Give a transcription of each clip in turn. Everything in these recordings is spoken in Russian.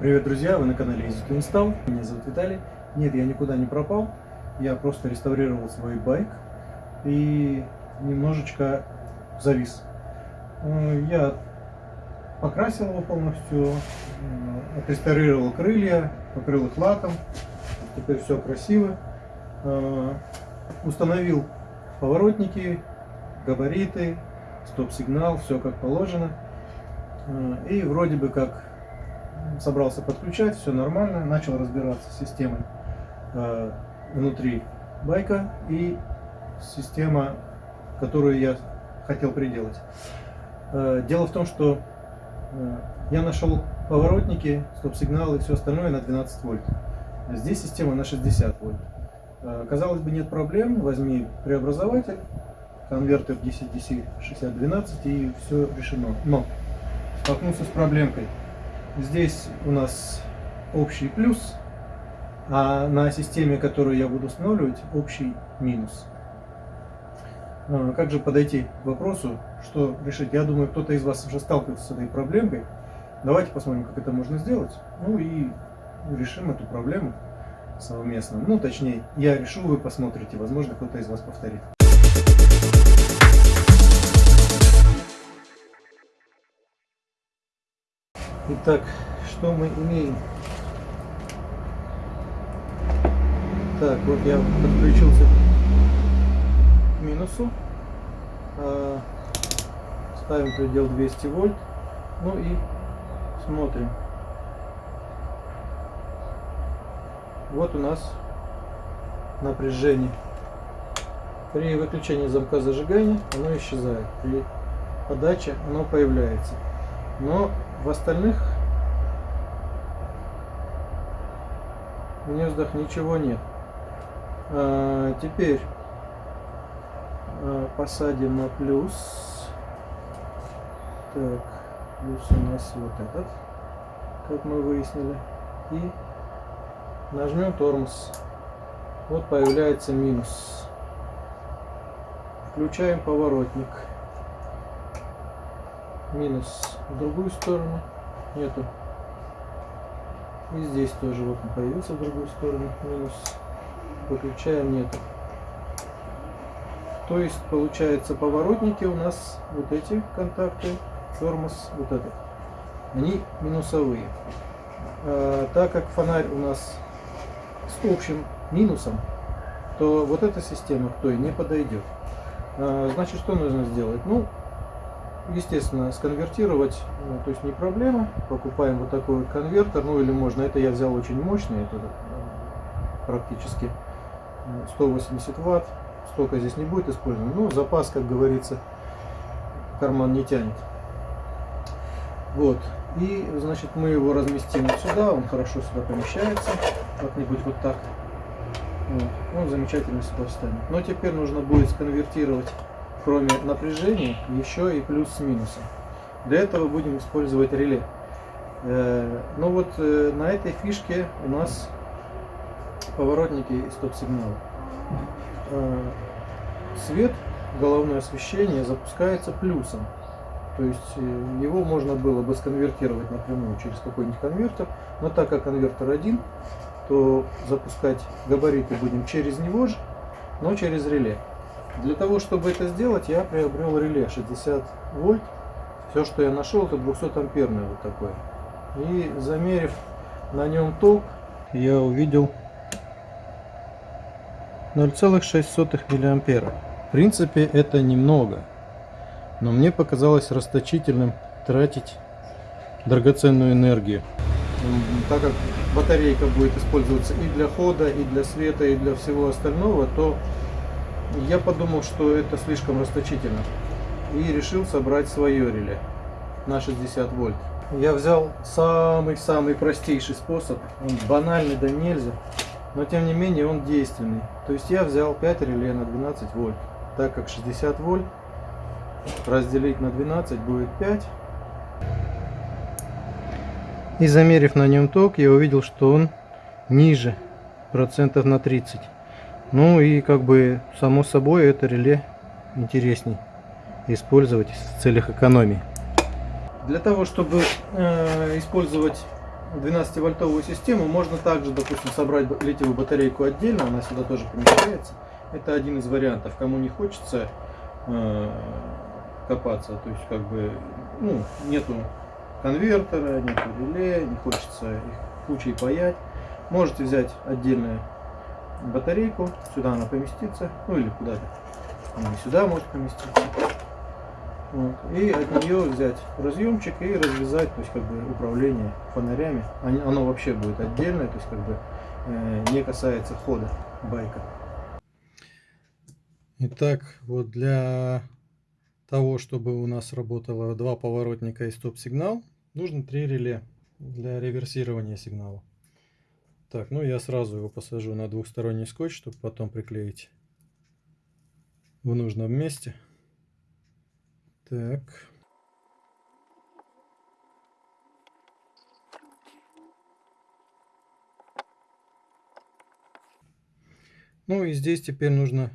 Привет, друзья! Вы на канале Easy Install. Меня зовут Виталий. Нет, я никуда не пропал. Я просто реставрировал свой байк и немножечко завис. Э, я покрасил его полностью, э, отреставрировал крылья, покрыл их лаком. Теперь все красиво. Э, установил поворотники, габариты, стоп-сигнал, все как положено. И вроде бы как собрался подключать, все нормально, начал разбираться с системой э, внутри байка и система, которую я хотел приделать. Э, дело в том, что э, я нашел поворотники, стоп-сигналы и все остальное на 12 вольт. Здесь система на 60 вольт. Э, казалось бы, нет проблем, возьми преобразователь, конвертер DC-DC 6012 и все решено. Но столкнулся с проблемкой. Здесь у нас общий плюс, а на системе, которую я буду устанавливать, общий минус. А, как же подойти к вопросу, что решить? Я думаю, кто-то из вас уже сталкивался с этой проблемкой. Давайте посмотрим, как это можно сделать. Ну и решим эту проблему совместно. Ну, точнее, я решу, вы посмотрите. Возможно, кто-то из вас повторит. Итак, что мы имеем? Так, вот я подключился к минусу. А, ставим предел 200 вольт. Ну и смотрим. Вот у нас напряжение. При выключении замка зажигания оно исчезает. При подаче оно появляется. Но в остальных гнездах ничего нет. А, теперь а, посадим на плюс. Так, плюс у нас вот этот, как мы выяснили. И нажмем тормоз. Вот появляется минус. Включаем поворотник минус в другую сторону нету. И здесь тоже вот он появился в другую сторону минус. Выключаем нету. То есть получается поворотники у нас вот эти контакты тормоз вот этот. Они минусовые. А, так как фонарь у нас с общим минусом то вот эта система к той не подойдет. А, значит что нужно сделать? Ну естественно, сконвертировать, ну, то есть не проблема. Покупаем вот такой вот конвертер, ну или можно, это я взял очень мощный, это э, практически 180 ватт. Столько здесь не будет использовано, но запас, как говорится, карман не тянет. Вот. И, значит, мы его разместим вот сюда, он хорошо сюда помещается, как-нибудь вот так. Вот. Он замечательно сюда встанет. Но теперь нужно будет сконвертировать кроме напряжения, еще и плюс с минусом. Для этого будем использовать реле. Э, Но ну вот э, на этой фишке у нас поворотники и стоп-сигналы. Э, свет, головное освещение запускается плюсом. То есть его можно было бы сконвертировать напрямую через какой-нибудь конвертер. Но так как конвертер один, то запускать габариты будем через него же, но через реле. Для того, чтобы это сделать, я приобрел реле 60 вольт. Все, что я нашел, это 200 амперное вот такое. И замерив на нем ток, я увидел 0,6 миллиампера. В принципе, это немного. Но мне показалось расточительным тратить драгоценную энергию. Так как батарейка будет использоваться и для хода, и для света, и для всего остального, то я подумал, что это слишком расточительно. И решил собрать свое реле на 60 вольт. Я взял самый-самый простейший способ. Он банальный да нельзя. Но тем не менее он действенный. То есть я взял 5 реле на 12 вольт. Так как 60 вольт разделить на 12 будет 5. И замерив на нем ток, я увидел, что он ниже процентов на 30. Ну и как бы само собой это реле интересней использовать в целях экономии. Для того, чтобы э, использовать 12-вольтовую систему можно также, допустим, собрать литиевую батарейку отдельно, она сюда тоже помещается. Это один из вариантов. Кому не хочется э, копаться, то есть как бы ну, нету конвертера, нету реле, не хочется их кучей паять. Можете взять отдельную батарейку, сюда она поместится, ну или куда-то. Она сюда может поместиться. Вот. И от нее взять разъемчик и развязать, то есть как бы управление фонарями. Оно вообще будет отдельное, то есть как бы э, не касается хода байка. Итак, вот для того, чтобы у нас работало два поворотника и стоп-сигнал, нужно три реле для реверсирования сигнала. Так, ну я сразу его посажу на двухсторонний скотч, чтобы потом приклеить в нужном месте. Так. Ну и здесь теперь нужно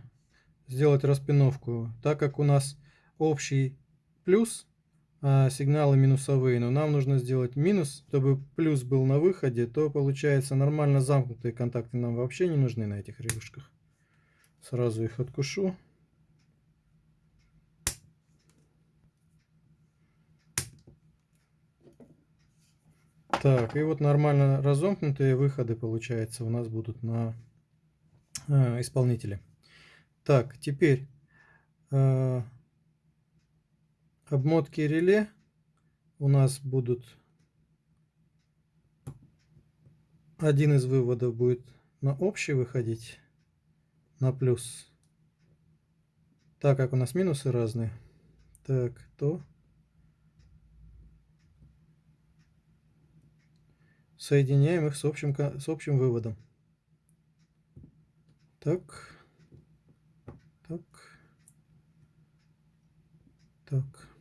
сделать распиновку. Так как у нас общий плюс, сигналы минусовые, но нам нужно сделать минус, чтобы плюс был на выходе, то получается нормально замкнутые контакты нам вообще не нужны на этих релюшках. Сразу их откушу. Так, и вот нормально разомкнутые выходы, получается, у нас будут на э, исполнителе. Так, теперь э, обмотки реле у нас будут... Один из выводов будет на общий выходить, на плюс. Так как у нас минусы разные. Так, то соединяем их с общим, с общим выводом. Так, так, так.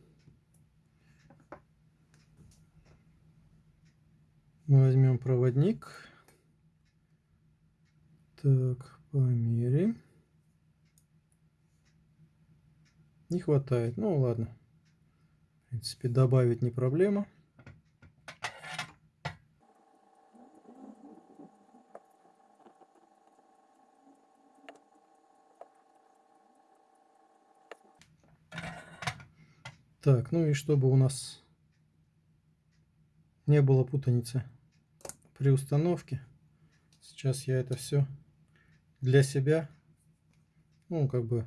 Возьмем проводник. Так, померяем. Не хватает. Ну ладно. В принципе, добавить не проблема. Так, ну и чтобы у нас не было путаницы при установке, сейчас я это все для себя, ну, как бы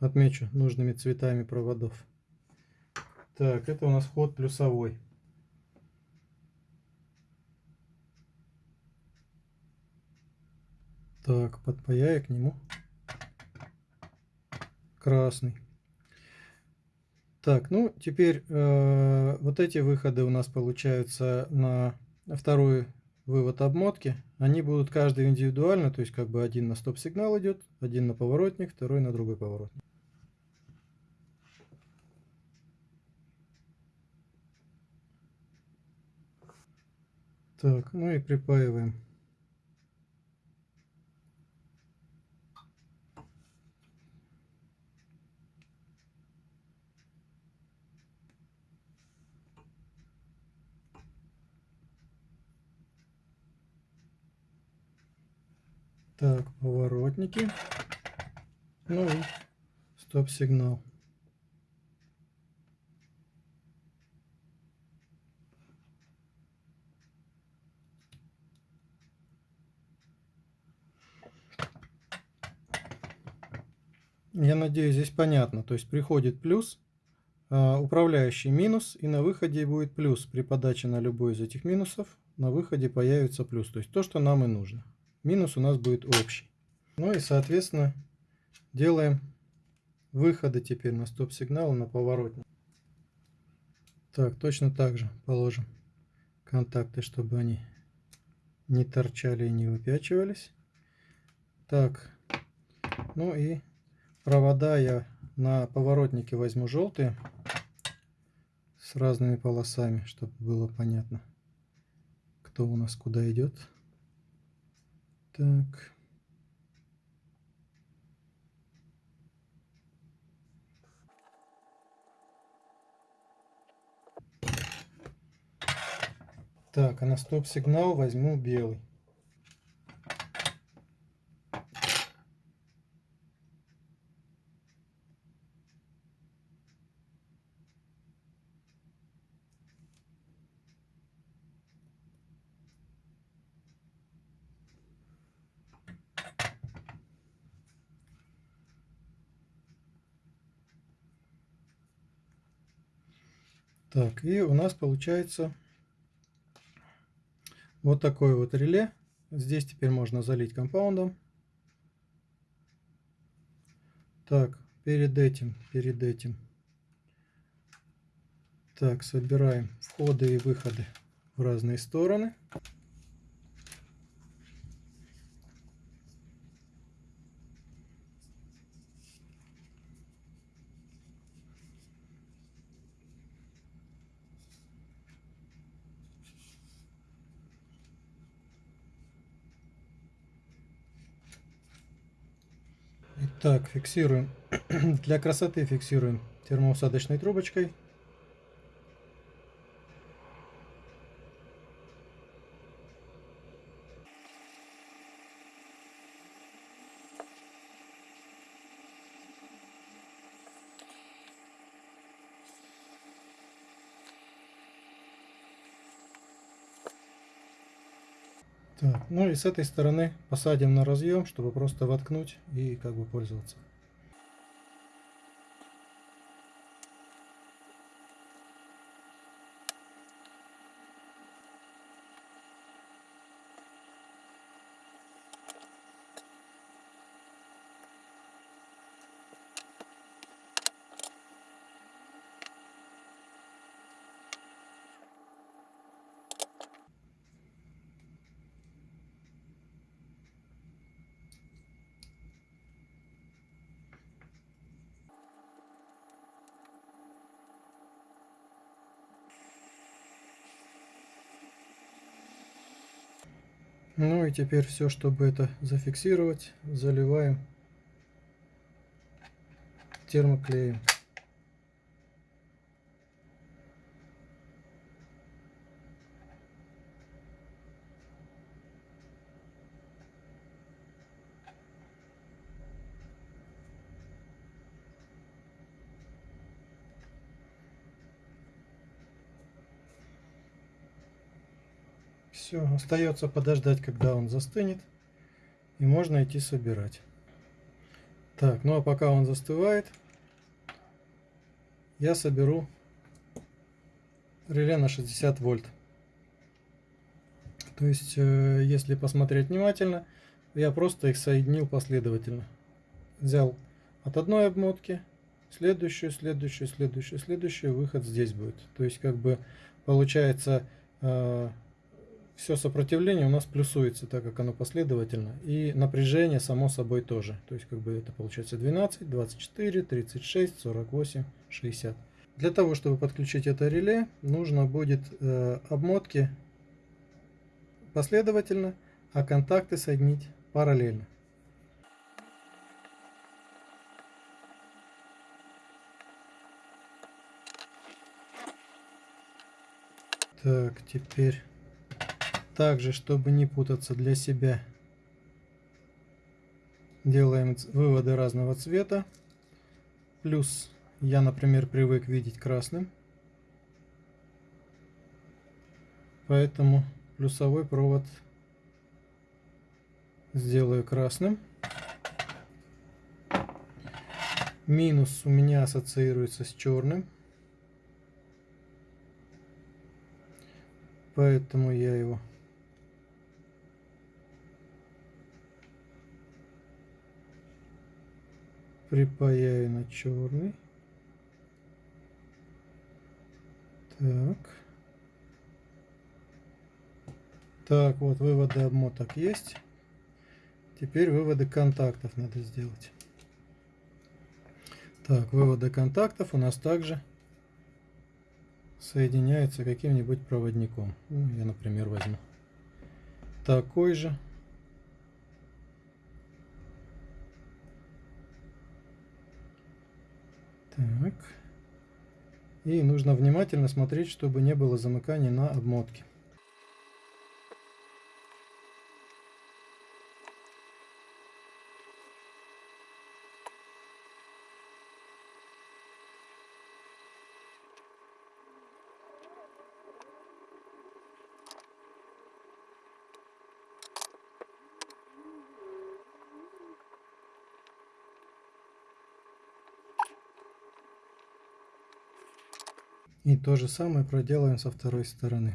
отмечу нужными цветами проводов. Так, это у нас вход плюсовой. Так, подпаяю к нему красный. Так, ну теперь э, вот эти выходы у нас получаются на второй вывод обмотки. Они будут каждый индивидуально, то есть как бы один на стоп-сигнал идет, один на поворотник, второй на другой поворотник. Так, ну и припаиваем Так, поворотники. Ну и стоп-сигнал. Я надеюсь, здесь понятно. То есть приходит плюс, а, управляющий минус, и на выходе будет плюс. При подаче на любой из этих минусов на выходе появится плюс. То есть то, что нам и нужно минус у нас будет общий. Ну и, соответственно, делаем выходы теперь на стоп-сигнал на поворотник. Так, точно так же положим контакты, чтобы они не торчали и не выпячивались. Так, ну и провода я на поворотнике возьму желтые с разными полосами, чтобы было понятно, кто у нас куда идет. Так. Так, а на стоп-сигнал возьму белый. Так, и у нас получается вот такое вот реле. Здесь теперь можно залить компаундом. Так, перед этим, перед этим. Так, собираем входы и выходы в разные стороны. Так, фиксируем. Для красоты фиксируем термоусадочной трубочкой. Так, и с этой стороны посадим на разъем, чтобы просто воткнуть и как бы пользоваться. Ну и теперь все, чтобы это зафиксировать, заливаем термоклеем. Все, остается подождать, когда он застынет. И можно идти собирать. Так, ну а пока он застывает, я соберу реле на 60 вольт. То есть, э, если посмотреть внимательно, я просто их соединил последовательно. Взял от одной обмотки, следующую, следующую, следующую, следующую, выход здесь будет. То есть, как бы получается э, все сопротивление у нас плюсуется, так как оно последовательно. И напряжение само собой тоже. То есть как бы это получается 12, 24, 36, 48, 60. Для того, чтобы подключить это реле, нужно будет э, обмотки последовательно, а контакты соединить параллельно. Так, теперь также, чтобы не путаться для себя, делаем выводы разного цвета. Плюс я, например, привык видеть красным. Поэтому плюсовой провод сделаю красным. Минус у меня ассоциируется с черным. Поэтому я его припаяю на черный. Так. Так, вот выводы обмоток есть. Теперь выводы контактов надо сделать. Так, выводы контактов у нас также соединяются каким-нибудь проводником. Ну, я, например, возьму такой же. Так. И нужно внимательно смотреть, чтобы не было замыканий на обмотке. То же самое проделаем со второй стороны.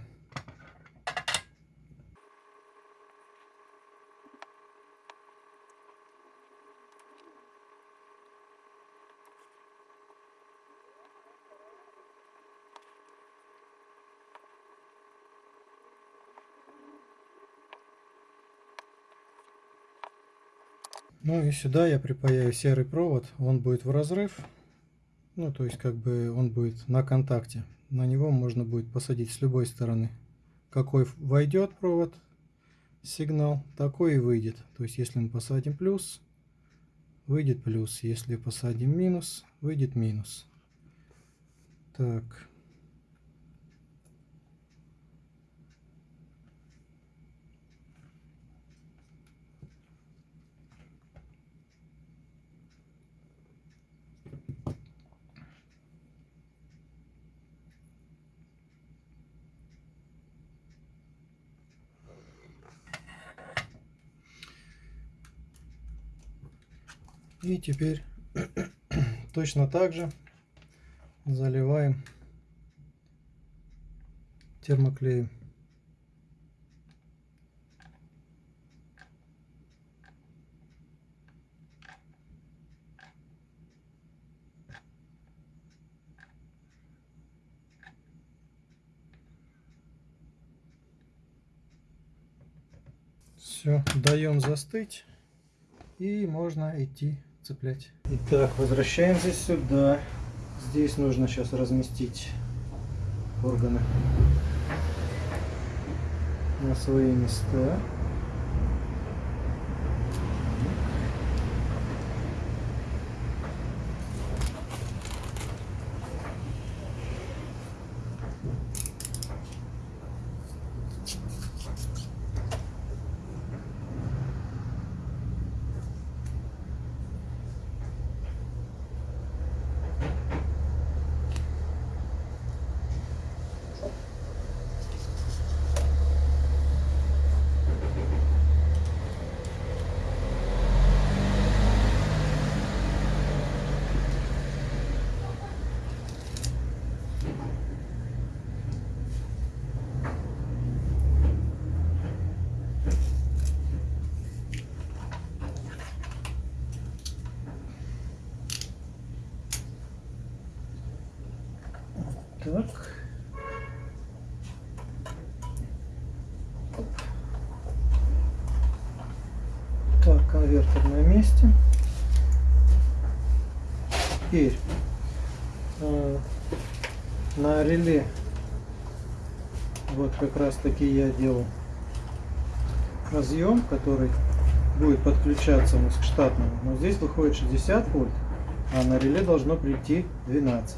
Ну и сюда я припаяю серый провод, он будет в разрыв, ну то есть как бы он будет на контакте. На него можно будет посадить с любой стороны. Какой войдет провод, сигнал, такой и выйдет. То есть если мы посадим плюс, выйдет плюс. Если посадим минус, выйдет минус. Так. И теперь точно так же заливаем термоклеем. Все, даем застыть и можно идти цеплять. Итак, возвращаемся сюда. Здесь нужно сейчас разместить органы на свои места. Так. Так, конвертер на месте. Теперь э, на реле вот как раз таки я делал разъем, который будет подключаться у нас к штатному. Но здесь выходит 60 вольт, а на реле должно прийти 12.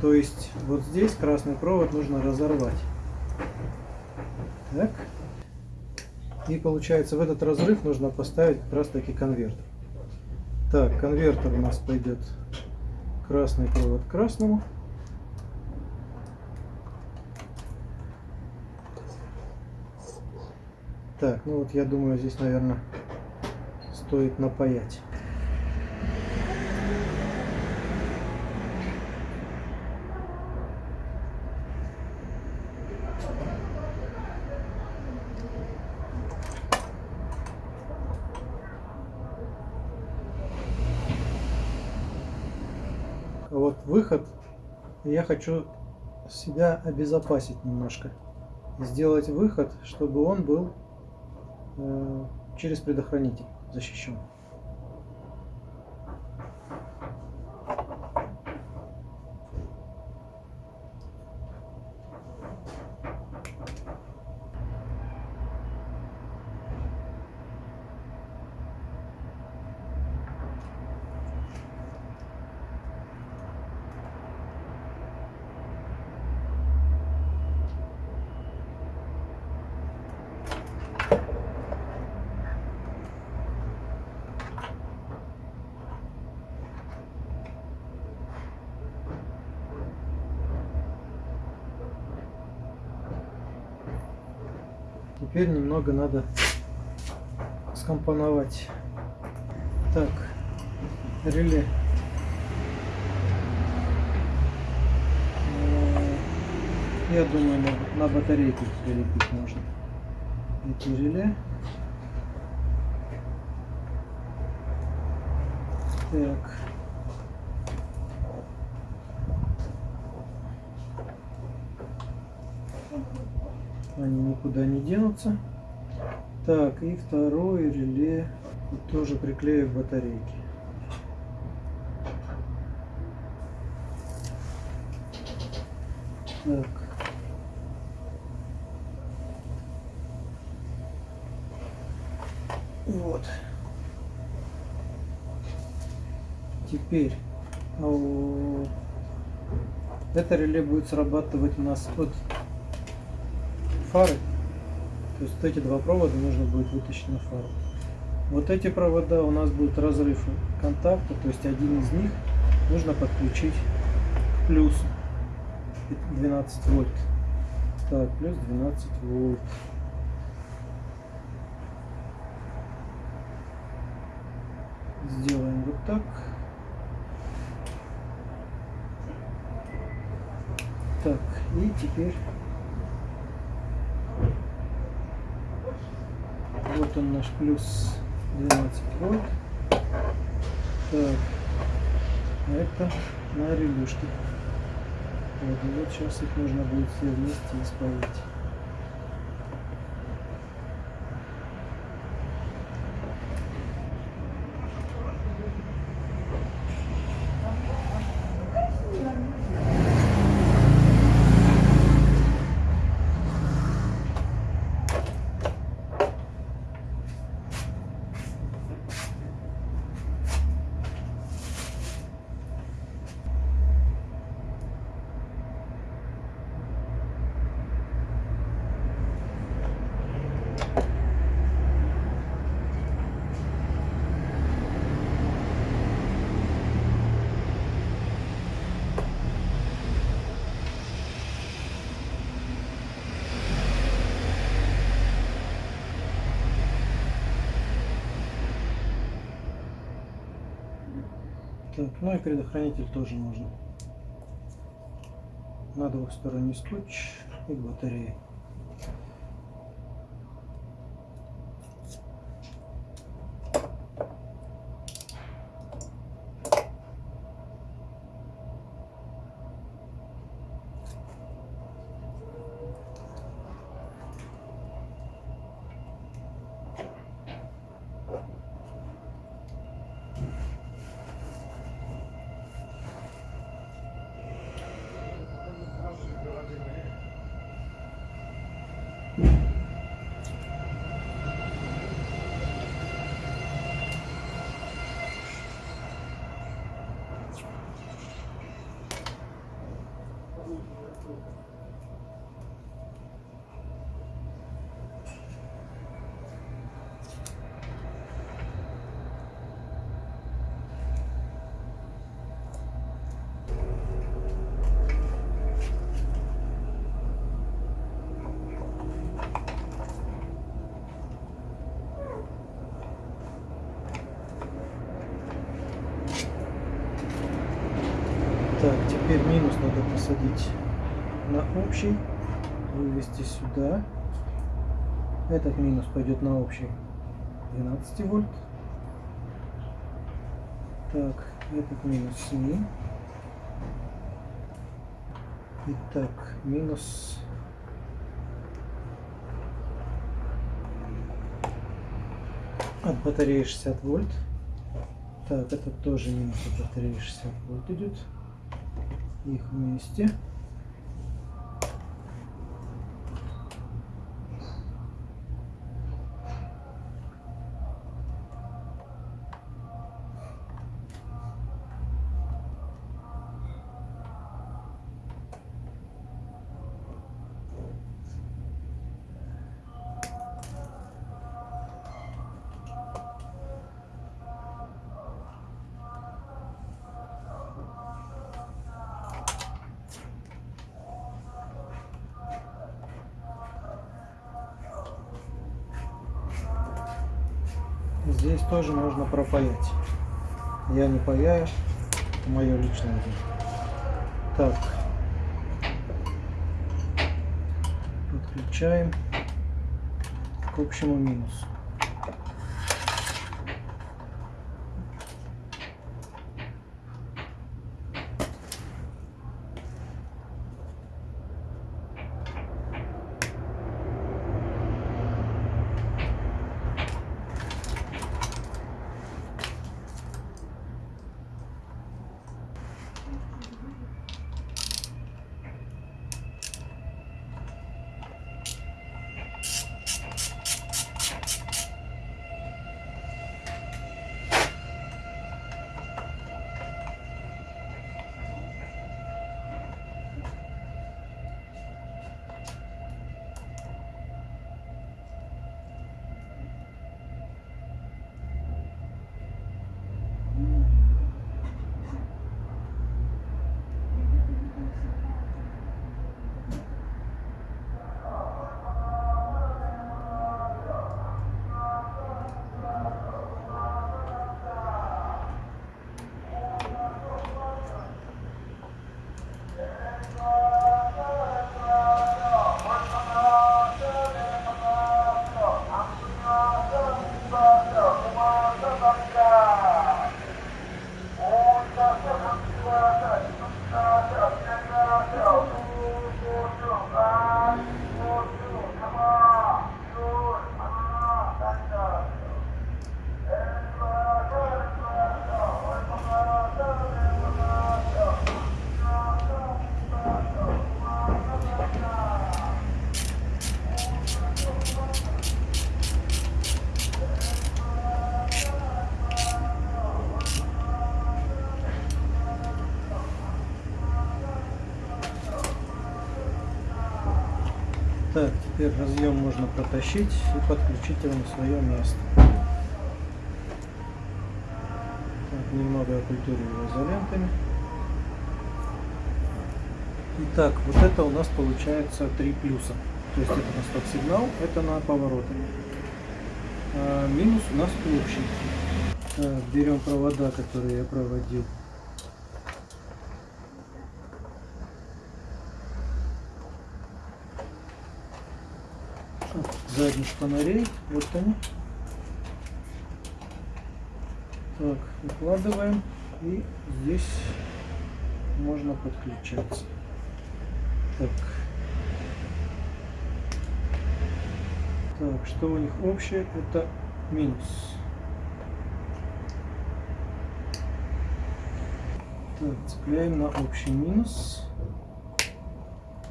То есть вот здесь красный провод нужно разорвать. Так. И получается в этот разрыв нужно поставить как раз таки конвертер. Так, конвертер у нас пойдет красный провод к красному. Так, ну вот я думаю здесь, наверное, стоит напаять. вот выход я хочу себя обезопасить немножко. Сделать выход чтобы он был э, через предохранитель защищен Теперь немного надо скомпоновать. Так, реле я думаю, на, на батарейку прилепить можно. Эти реле. Так. Они никуда не денутся. Так, и второе реле тоже приклею к батарейке. Так. Вот. Теперь а это реле будет срабатывать у нас от фары. То есть вот эти два провода нужно будет вытащить на фару. Вот эти провода у нас будут разрыв контакта, то есть один из них нужно подключить к плюсу 12 вольт. Так, плюс 12 вольт. Сделаем вот так. Так, и теперь вот он наш плюс 12 вольт. Так, это на релюшке. Вот, и вот сейчас их нужно будет все вместе исправить. Так, ну и предохранитель тоже можно. На двухсторонний скотч и батареи теперь минус надо посадить на общий, вывести сюда. Этот минус пойдет на общий 12 вольт. Так, этот минус 7. Итак, минус от батареи 60 вольт. Так, это тоже минус от батареи 60 вольт идет их вместе. пропаять. Я не паяю, мое личное дело. Так. Подключаем к общему минусу. Так, теперь разъем можно протащить и подключить его на свое место. Так, немного окультуриваю изолентами. Итак, вот это у нас получается три плюса. То есть это на стоп-сигнал, это на повороты. А минус у нас общий. Так, берем провода, которые я проводил. Задних фонарей. Вот они. Так, укладываем. И здесь можно подключаться. Так. Так, что у них общее? Это минус. Так, цепляем на общий минус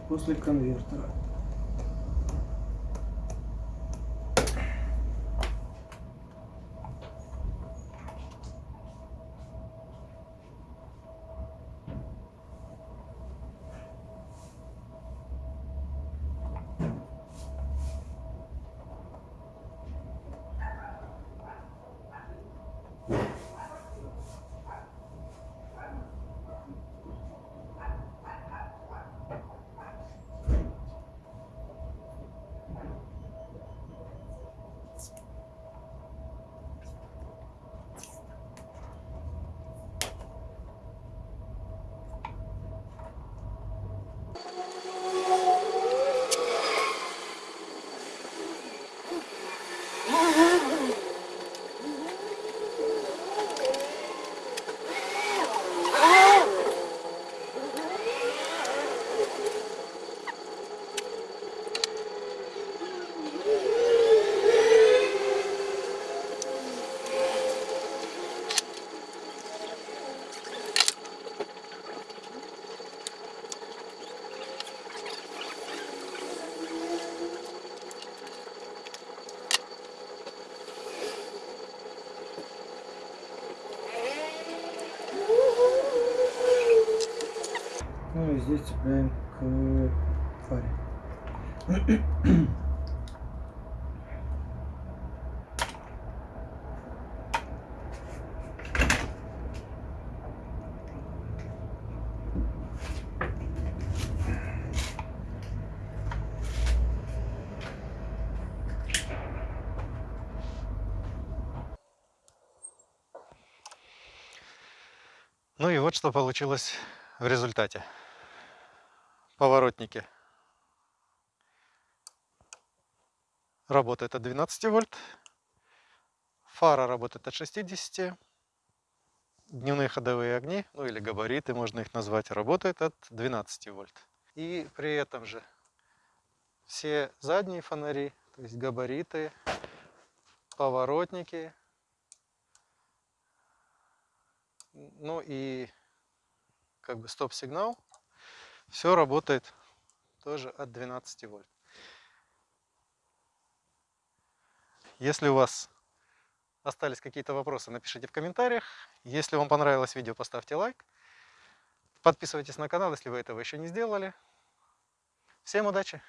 после конвертера. Ну и здесь цепляем к фаре. Ну и вот что получилось в результате. Поворотники работает от 12 вольт. Фара работает от 60. Дневные ходовые огни, ну или габариты, можно их назвать, работают от 12 вольт. И при этом же все задние фонари, то есть габариты, поворотники, ну и как бы стоп-сигнал, все работает тоже от 12 вольт. Если у вас остались какие-то вопросы, напишите в комментариях. Если вам понравилось видео, поставьте лайк. Подписывайтесь на канал, если вы этого еще не сделали. Всем удачи!